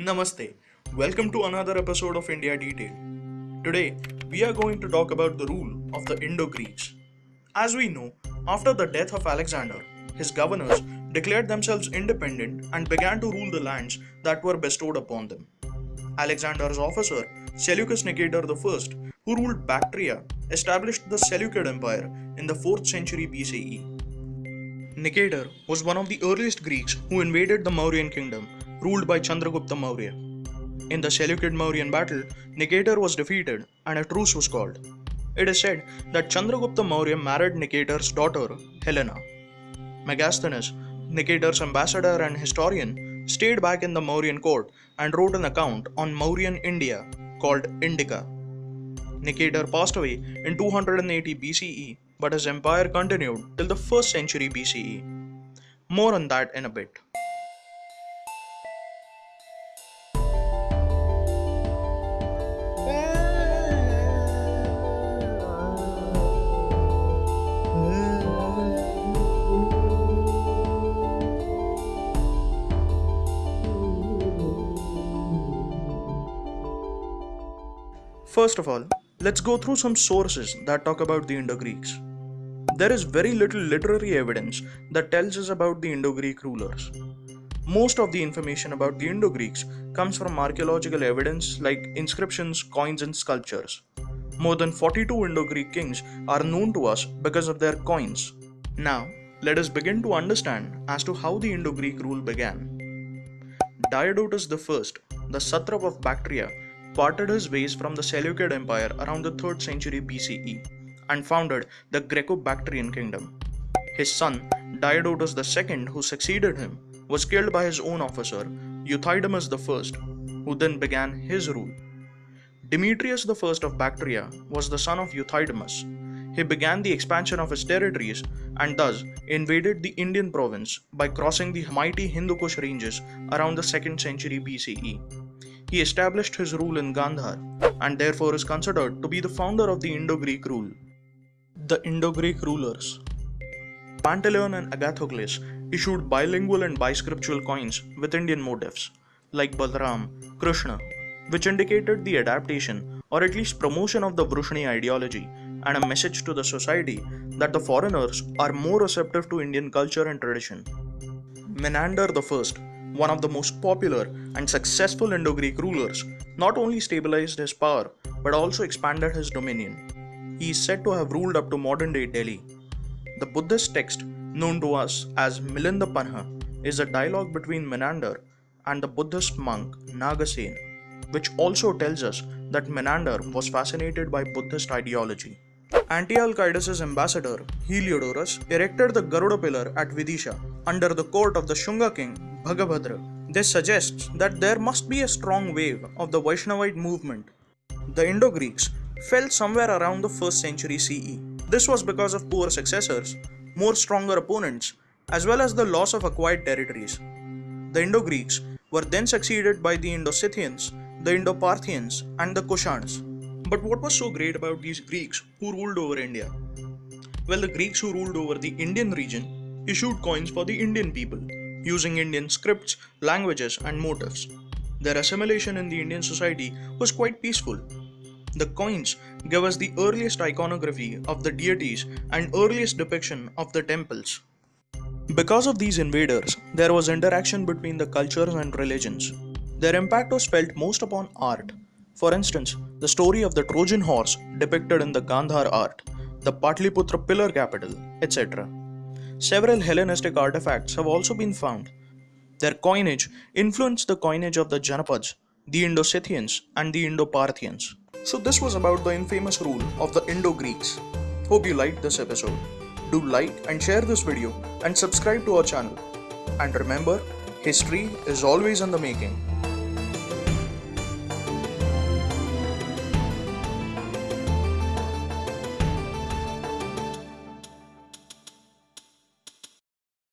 Namaste. Welcome to another episode of India Detail. Today, we are going to talk about the rule of the Indo Greeks. As we know, after the death of Alexander, his governors declared themselves independent and began to rule the lands that were bestowed upon them. Alexander's officer, Seleucus Nicator I, who ruled Bactria, established the Seleucid Empire in the 4th century BCE. Nicator was one of the earliest Greeks who invaded the Mauryan kingdom, ruled by Chandragupta Maurya. In the Seleucid Mauryan battle, Nicator was defeated and a truce was called. It is said that Chandragupta Maurya married Nicator's daughter, Helena. Megasthenes, Nicator's ambassador and historian, stayed back in the Mauryan court and wrote an account on Mauryan India called Indica. Nicator passed away in 280 BCE, but his empire continued till the 1st century BCE. More on that in a bit. First of all, let's go through some sources that talk about the Indo Greeks. There is very little literary evidence that tells us about the Indo Greek rulers. Most of the information about the Indo Greeks comes from archaeological evidence like inscriptions, coins, and sculptures. More than 42 Indo Greek kings are known to us because of their coins. Now, let us begin to understand as to how the Indo Greek rule began. Diodotus I, the satrap of Bactria, parted his ways from the Seleucid Empire around the 3rd century BCE and founded the Greco Bactrian kingdom. His son, Diodotus II, who succeeded him, was killed by his own officer, Euthydemus I, who then began his rule. Demetrius I of Bactria was the son of Euthydemus. He began the expansion of his territories and thus invaded the Indian province by crossing the mighty Hindu Kush ranges around the 2nd century BCE. He established his rule in Gandhar and therefore is considered to be the founder of the Indo Greek rule. The Indo Greek rulers Pantaleon and Agathocles issued bilingual and biscriptural coins with Indian motifs, like Balram, Krishna, which indicated the adaptation or at least promotion of the Vrushni ideology and a message to the society that the foreigners are more receptive to Indian culture and tradition. Menander I, one of the most popular and successful Indo Greek rulers, not only stabilized his power but also expanded his dominion. He is said to have ruled up to modern day Delhi. The Buddhist text, known to us as Milinda Panha, is a dialogue between Menander and the Buddhist monk Nagasen, which also tells us that Menander was fascinated by Buddhist ideology. Antiochus' ambassador, Heliodorus, erected the Garuda pillar at Vidisha under the court of the Shunga king Bhagabhadra. This suggests that there must be a strong wave of the Vaishnavite movement. The Indo Greeks fell somewhere around the 1st century CE. This was because of poor successors, more stronger opponents, as well as the loss of acquired territories. The Indo Greeks were then succeeded by the Indo Scythians, the Indo Parthians, and the Kushans. But what was so great about these Greeks who ruled over India? Well, the Greeks who ruled over the Indian region issued coins for the Indian people, using Indian scripts, languages, and motifs. Their assimilation in the Indian society was quite peaceful. The coins give us the earliest iconography of the deities and earliest depiction of the temples. Because of these invaders, there was interaction between the cultures and religions. Their impact was felt most upon art. For instance, the story of the Trojan horse depicted in the Gandhar art, the Patliputra pillar capital, etc. Several Hellenistic artifacts have also been found. Their coinage influenced the coinage of the Janapads, the Indo Scythians, and the Indo Parthians. So, this was about the infamous rule of the Indo Greeks. Hope you liked this episode. Do like and share this video and subscribe to our channel. And remember, history is always in the making.